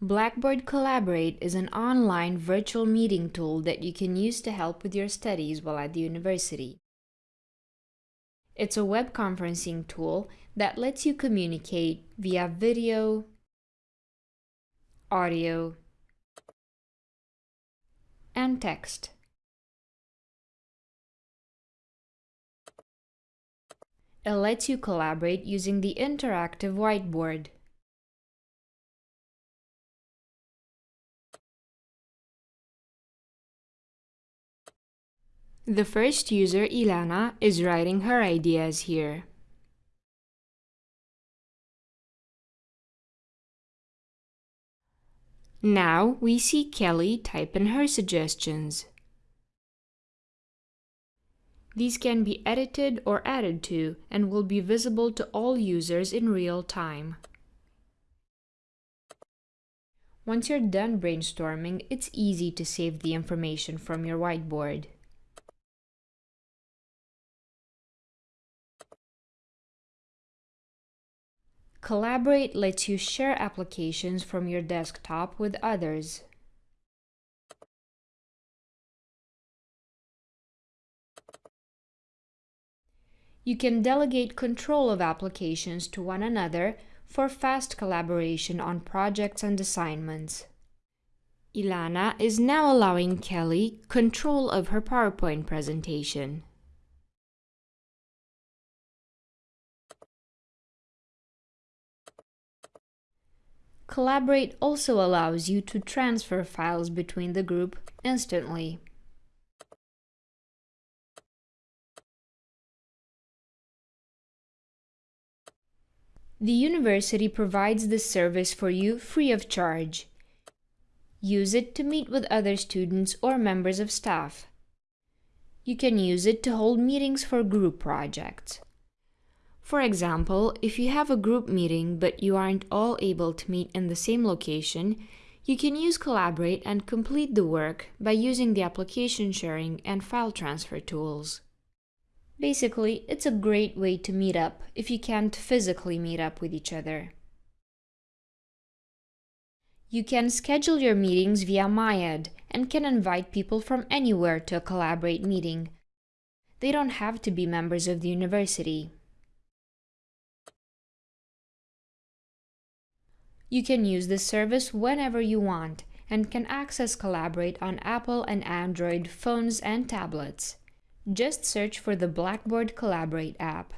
Blackboard Collaborate is an online virtual meeting tool that you can use to help with your studies while at the university. It's a web conferencing tool that lets you communicate via video, audio, and text. It lets you collaborate using the interactive whiteboard. The first user, Ilana, is writing her ideas here. Now we see Kelly type in her suggestions. These can be edited or added to and will be visible to all users in real time. Once you're done brainstorming, it's easy to save the information from your whiteboard. Collaborate lets you share applications from your desktop with others. You can delegate control of applications to one another for fast collaboration on projects and assignments. Ilana is now allowing Kelly control of her PowerPoint presentation. Collaborate also allows you to transfer files between the group instantly. The university provides this service for you free of charge. Use it to meet with other students or members of staff. You can use it to hold meetings for group projects. For example, if you have a group meeting but you aren't all able to meet in the same location, you can use Collaborate and complete the work by using the application sharing and file transfer tools. Basically, it's a great way to meet up if you can't physically meet up with each other. You can schedule your meetings via MyEd and can invite people from anywhere to a Collaborate meeting. They don't have to be members of the university. You can use this service whenever you want and can access Collaborate on Apple and Android phones and tablets. Just search for the Blackboard Collaborate app.